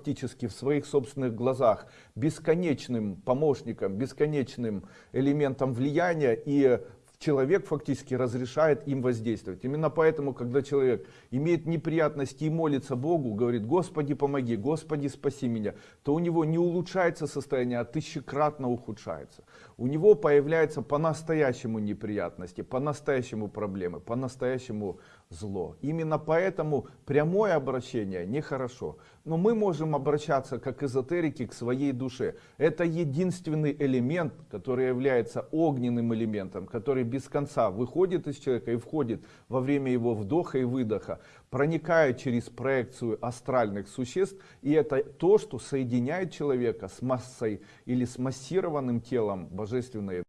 фактически в своих собственных глазах бесконечным помощником, бесконечным элементом влияния и человек фактически разрешает им воздействовать. Именно поэтому, когда человек имеет неприятности и молится Богу, говорит, Господи помоги, Господи спаси меня, то у него не улучшается состояние, а тысячекратно ухудшается. У него появляются по-настоящему неприятности, по-настоящему проблемы, по-настоящему зло. Именно поэтому прямое обращение нехорошо. Но мы можем обращаться как эзотерики к своей душе. Это единственный элемент, который является огненным элементом, который без конца выходит из человека и входит во время его вдоха и выдоха, проникает через проекцию астральных существ. И это то, что соединяет человека с массой или с массированным телом божественной